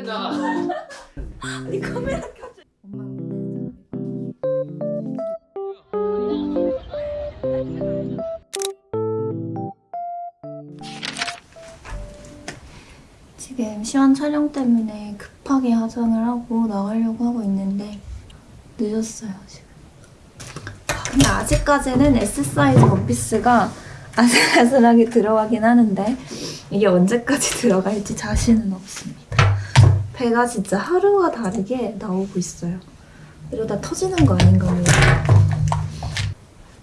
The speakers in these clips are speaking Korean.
된다. 아니 카메라 켜줘. 엄마 지금 시원 촬영 때문에 급하게 화장을 하고 나가려고 하고 있는데 늦었어요 지금. 근데 아직까지는 S 사이즈 원피스가 아슬아슬하게 들어가긴 하는데 이게 언제까지 들어갈지 자신은 없습니다. 배가 진짜 하루가 다르게 나오고 있어요. 이러다 터지는 거 아닌가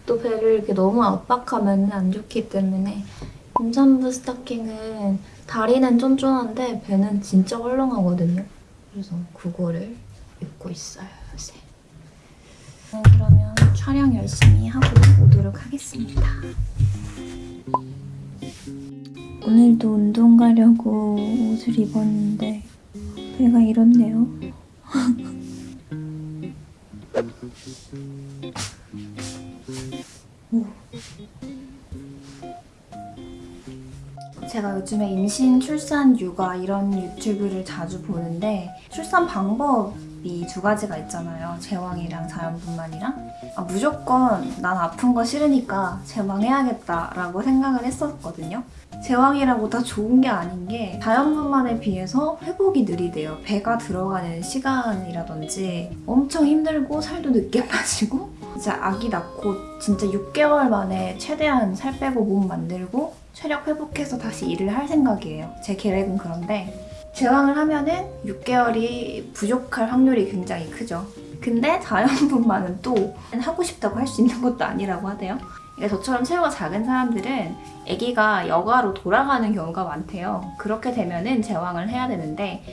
모르또 배를 이렇게 너무 압박하면 안 좋기 때문에 임산부 스타킹은 다리는 쫀쫀한데 배는 진짜 헐렁하거든요. 그래서 그거를 입고 있어요, 요새. 어, 그러면 촬영 열심히 하고 오도록 하겠습니다. 오늘도 운동 가려고 옷을 입었는데 배가 이렇네요. 제가 요즘에 임신, 출산, 육아 이런 유튜브를 자주 보는데 출산 방법 이 두 가지가 있잖아요. 제왕이랑 자연분만이랑 아, 무조건 난 아픈 거 싫으니까 제왕해야겠다라고 생각을 했었거든요. 제왕이라고 다 좋은 게 아닌 게 자연분만에 비해서 회복이 느리대요. 배가 들어가는 시간이라든지 엄청 힘들고 살도 늦게 빠지고 이제 아기 낳고 진짜 6개월 만에 최대한 살 빼고 몸 만들고 체력 회복해서 다시 일을 할 생각이에요. 제 계획은 그런데 제왕을 하면은 6개월이 부족할 확률이 굉장히 크죠. 근데 자연분만은 또 하고 싶다고 할 수 있는 것도 아니라고 하대요. 그러니까 저처럼 체구가 작은 사람들은 아기가 여가로 돌아가는 경우가 많대요. 그렇게 되면은 제왕을 해야 되는데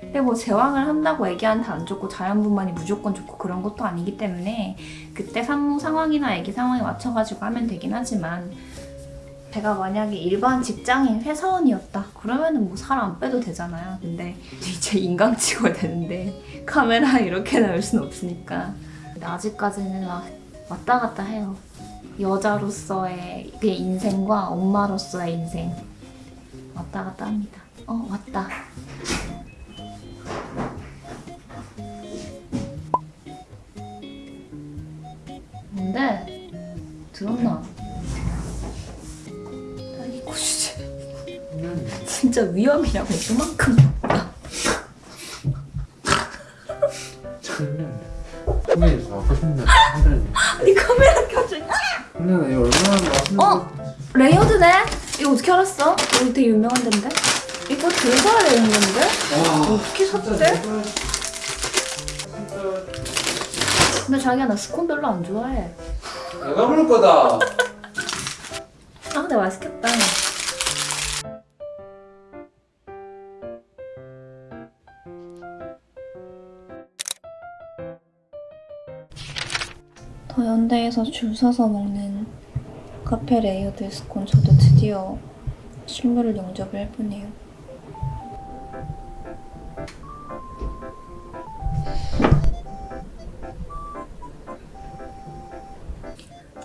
근데 뭐 제왕을 한다고 아기한테 안 좋고 자연분만이 무조건 좋고 그런 것도 아니기 때문에 그때 산모 상황이나 아기 상황에 맞춰가지고 하면 되긴 하지만 제가 만약에 일반 직장인 회사원이었다. 그러면은 뭐 살 안 빼도 되잖아요. 근데 이제 인강 찍어야 되는데 카메라 이렇게 나올 순 없으니까. 근데 아직까지는 막 왔다 갔다 해요. 여자로서의 그 인생과 엄마로서의 인생. 왔다 갔다 합니다. 어 왔다. 뭔데? 들었나? 진짜 위험이라고 그만큼 장난. 선배님 아까 선배 선배님. 아니 카메라 켜줘 근데 이거 얼마나 맛있는 어? 레이어드네? 이거 어떻게 알았어? 이거 되게 유명한 데인데? 이거 들어가야 되는 건데? 와. 어떻게 샀대? 근데 자기야 나 스콘 별로 안 좋아해 내가 부를 거다. 더현대에서 줄 서서 먹는 카페 레이어드 스콘 저도 드디어 실물을 영접을 해보네요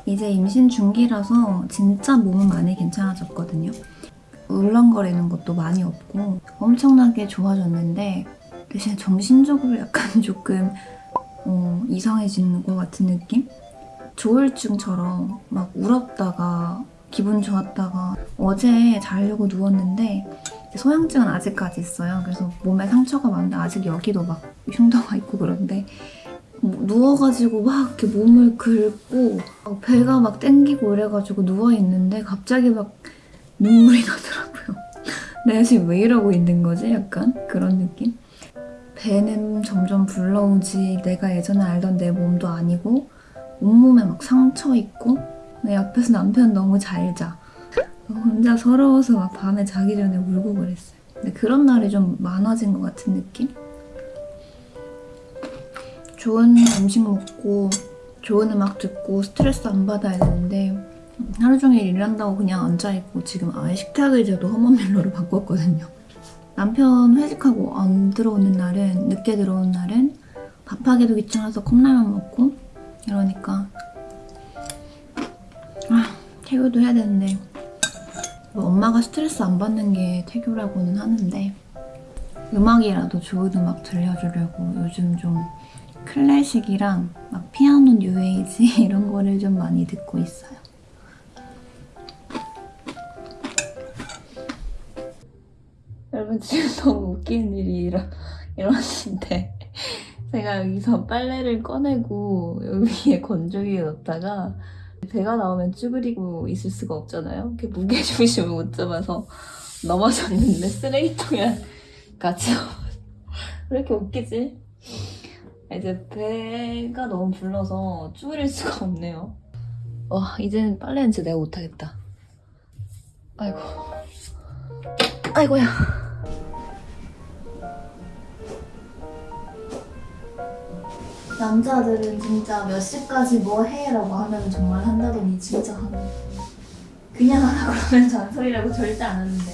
이제 임신 중기라서 진짜 몸은 많이 괜찮아졌거든요. 울렁거리는 것도 많이 없고 엄청나게 좋아졌는데 대신 정신적으로 약간 조금 어, 이상해지는 것 같은 느낌? 조울증처럼 막 울었다가 기분 좋았다가 어제 자려고 누웠는데 소양증은 아직까지 있어요. 그래서 몸에 상처가 많은데 아직 여기도 막 흉터가 있고 그런데 뭐 누워가지고 막 이렇게 몸을 긁고 막 배가 막 땡기고 이래가지고 누워있는데 갑자기 막 눈물이 나더라고요. 내가 지금 왜 이러고 있는 거지? 약간 그런 느낌? 배는 점점 불러오지 내가 예전에 알던 내 몸도 아니고 온몸에 막 상처 있고 내 옆에서 남편 너무 잘 자. 혼자 서러워서 막 밤에 자기 전에 울고 그랬어요. 근데 그런 날이 좀 많아진 것 같은 느낌? 좋은 음식 먹고 좋은 음악 듣고 스트레스 안 받아야 되는데 하루 종일 일한다고 그냥 앉아있고 지금 아예 식탁 의자도 험한멜로로 바꿨거든요. 남편 회식하고 안 들어오는 날은 늦게 들어오는 날은 밥하기도 귀찮아서 컵라면 먹고 이러니까 아 태교도 해야 되는데 뭐 엄마가 스트레스 안 받는 게 태교라고는 하는데 음악이라도 좋은 음악 들려주려고 요즘 좀 클래식이랑 막 피아노 뉴에이지 이런 거를 좀 많이 듣고 있어요. 여러분 지금 너무 웃기는 일이 일어, 일어났는데 제가 여기서 빨래를 꺼내고 여기 위에 건조기에 넣다가 배가 나오면 쭈그리고 있을 수가 없잖아요. 이렇게 무게중심을 못 잡아서 넘어졌는데 쓰레기통에 같이 왜 이렇게 웃기지? 이제 배가 너무 불러서 쭈그릴 수가 없네요. 와 이제는 빨래는 진짜 내가 못하겠다. 아이고 아이고야. 남자들은 진짜 몇 시까지 뭐 해라고 하면 정말 한다더니 진짜 하는 그냥 하라 그러면 잔소리라고 절대 안 하는데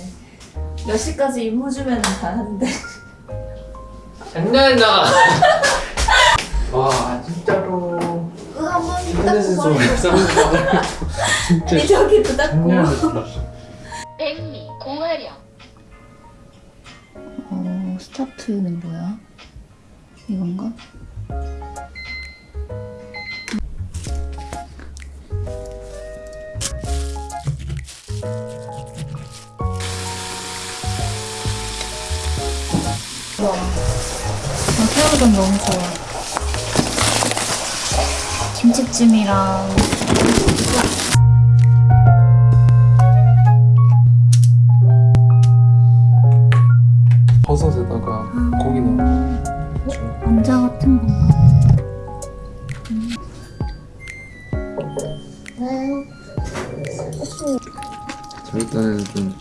몇 시까지 임무 주면 잘 하는데 장난이다. 와 진짜로. 한번 닦고 좀 버려 이상하다. 진짜 아니 저기도 닦고. 백미 공화령 어 스타트는 뭐야? 이건가? 아, 새우전 너무 좋아. 김치찜이랑 버섯에다가 고기 넣어. 감자 같은 건가? 저 일단은 좀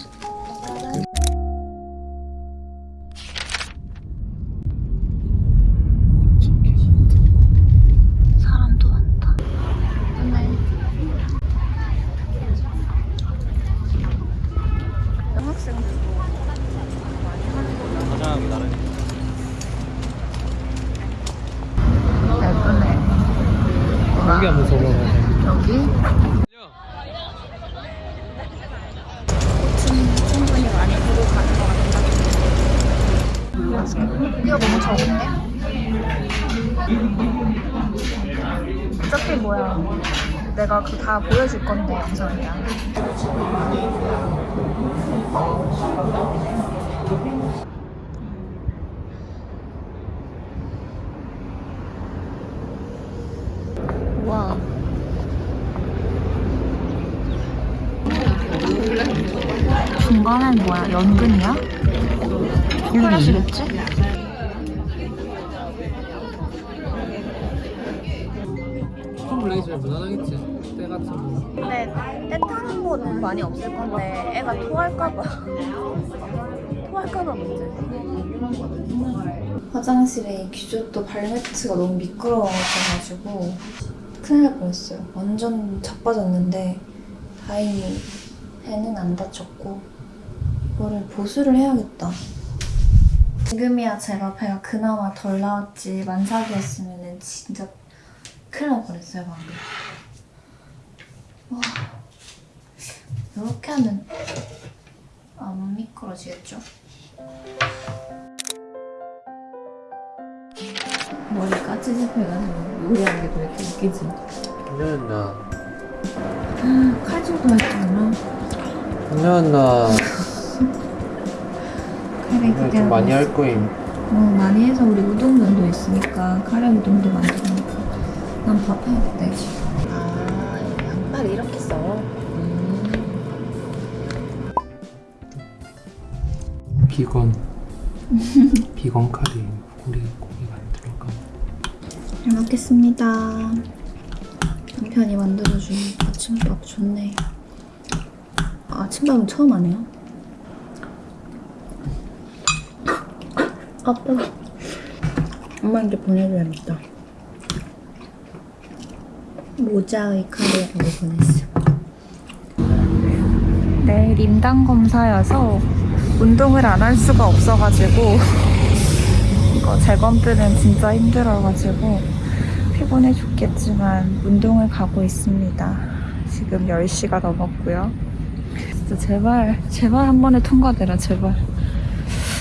이거 너무 적은데? 어차피 뭐야. 내가 그 다 보여줄 건데, 영상이랑. 와. 중간엔 뭐야? 연근이야? 초콜릿이겠지? 타는 곳은 많이 없을 건데 애가 토할까봐. 토할까봐 문제. 화장실에 기조또 발매트가 너무 미끄러워져가지고 큰일 날 뻔했어요. 완전 자빠졌는데 다행히 배는 안 다쳤고 이거를 보수를 해야겠다. 지금이야 제가 배가 그나마 덜 나왔지 만삭이었으면 진짜 큰일 날 뻔했어요 방금 이렇게 하면 안 미끄러지겠죠? 머리가 찌집해가지고 요리하는 게왜 이렇게 웃기지? 장난이다. 칼질도? 장난이다. 카레 좀 기대하고 많이. 할 거임. 어, 많이 해서 우리 우동면도 있으니까 카레 우동도 만들어놓고 난밥 해야겠다 이제 아 양파를 이렇게 써? 비건. 비건 카레. 우리 고기가 안 들어가. 잘 먹겠습니다 남편이 만들어준 아침밥 좋네 아침밥은 처음 하네요 아빠 엄마한테 보내줘야겠다 모자의 카레라고 보냈어 내일 임당 검사여서 운동을 안 할 수가 없어가지고 이거 재검들은 진짜 힘들어가지고 피곤해 죽겠지만 운동을 가고 있습니다. 지금 10시가 넘었고요. 진짜 제발 제발 한 번에 통과되라 제발.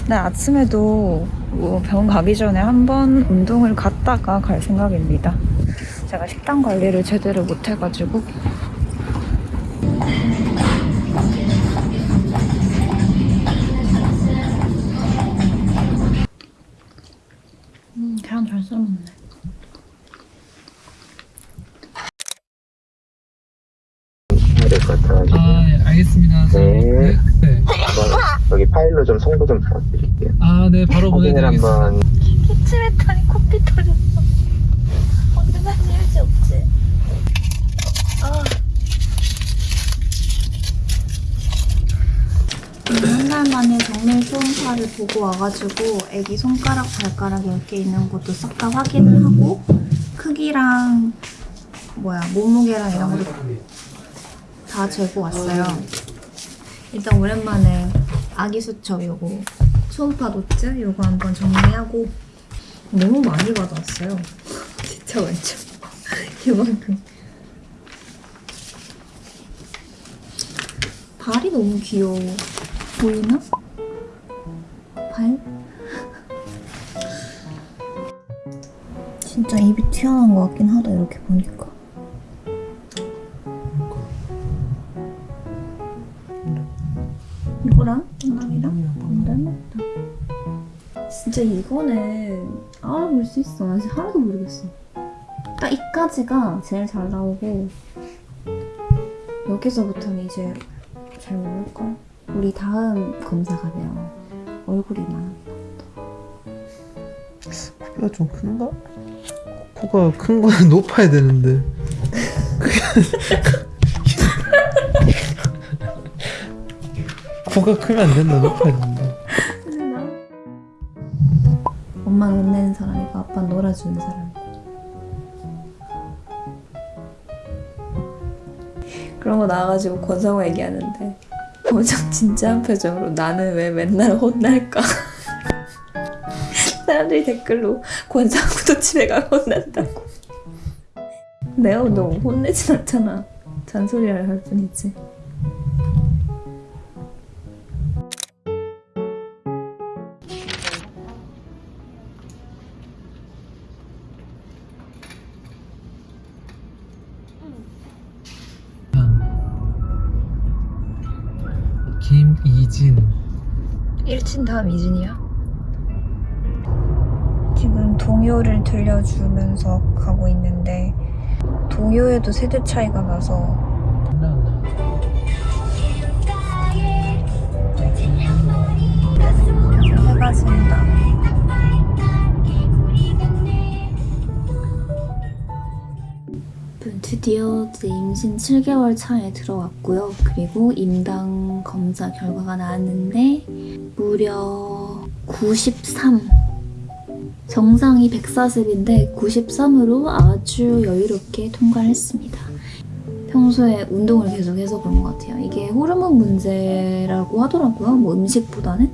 네, 아침에도 뭐 병원 가기 전에 한 번 운동을 갔다가 갈 생각입니다. 제가 식단 관리를 제대로 못 해가지고. 될 것 같아가지고 아, 예, 알겠습니다. 네. 네. 한번 여기 파일로 좀 송도 좀 부탁드릴게요. 아, 네, 바로 확인을 보내드리겠습니다. 한번 기침했더니 코피 터졌어. 언제나 일지 없지. 아. 한달 만에 정밀 초음파를 보고 와가지고 애기 손가락, 발가락 이렇게 있는 것도 싹 다 확인을 하고 크기랑 뭐야 몸무게랑 이런 것도 다 재고 왔어요. 일단 오랜만에 아기 수첩 요거 초음파 노트 요거 한번 정리하고 너무 많이 받았어요. 진짜 완전 이만큼. 발이 너무 귀여워. 보이나? 발? 진짜 입이 튀어나온 것 같긴 하다 이렇게 보니까. 진짜 이거는 알아볼 수 있어. 나 진짜 하나도 모르겠어. 딱 이까지가 제일 잘 나오고 여기서부터는 이제 잘 모를걸? 우리 다음 검사가 돼요. 얼굴이나. 코가 좀 큰가? 코가 큰 거는 높아야 되는데 코가 크면 안 된다 높아야 된다 아빠는 놀아주는 사람. 그런 거 나와가지고 권성호 얘기하는데 권성 진지한 표정으로 나는 왜 맨날 혼날까? 사람들이 댓글로 권성호도 집에 가면 혼난다고. 내가 너무 혼내진 않잖아. 잔소리를 할 뿐이지. 다음 이준이야? 지금 동요를 들려주면서 가고 있는데 동요에도 세대 차이가 나서 해가 진다. 드디어 이제 임신 7개월 차에 들어왔고요. 그리고 임당 검사 결과가 나왔는데 무려 93. 정상이 140인데 93으로 아주 여유롭게 통과를 했습니다. 평소에 운동을 계속해서 그런 것 같아요. 이게 호르몬 문제라고 하더라고요. 뭐 음식보다는.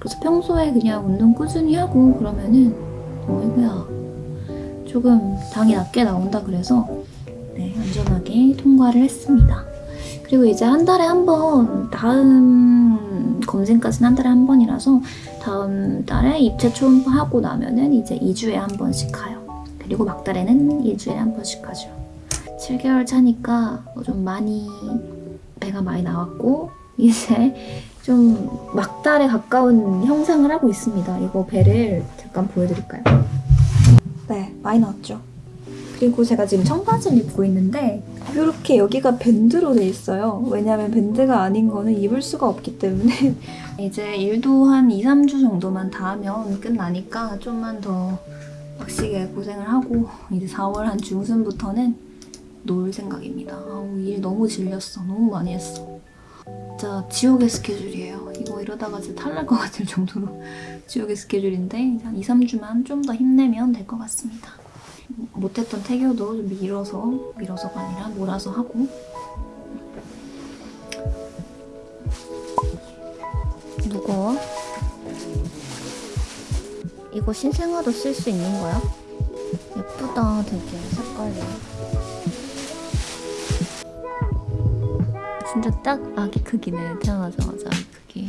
그래서 평소에 그냥 운동 꾸준히 하고 그러면은 어이구야 조금 당이 낮게 나온다 그래서 네, 안전하게 통과를 했습니다. 그리고 이제 한 달에 한 번, 다음 검진까지는 한 달에 한 번이라서 다음 달에 입체 초음파 하고 나면은 이제 2주에 한 번씩 가요. 그리고 막달에는 1주에 한 번씩 가죠. 7개월 차니까 좀 많이 배가 많이 나왔고 이제 좀 막달에 가까운 형상을 하고 있습니다. 이거 배를 잠깐 보여드릴까요? 네, 많이 나왔죠. 그리고 제가 지금 청바지를 입고 있는데 이렇게 여기가 밴드로 돼 있어요. 왜냐하면 밴드가 아닌 거는 입을 수가 없기 때문에 이제 일도 한 2, 3주 정도만 다 하면 끝나니까 좀만 더 빡시게 고생을 하고 이제 4월 한 중순부터는 놀 생각입니다. 아우 일 너무 질렸어. 너무 많이 했어. 진짜 지옥의 스케줄이에요. 이거 이러다가 진짜 탈날 것 같을 정도로 지옥의 스케줄인데 한 2, 3주만 좀 더 힘내면 될 것 같습니다. 못했던 태교도 좀 밀어서 밀어서가 아니라 몰아서 하고 무거워? 이거 신생아도 쓸 수 있는 거야? 예쁘다 되게 색깔이 진짜 딱 아기 크기네 태어나자마자 아기 크기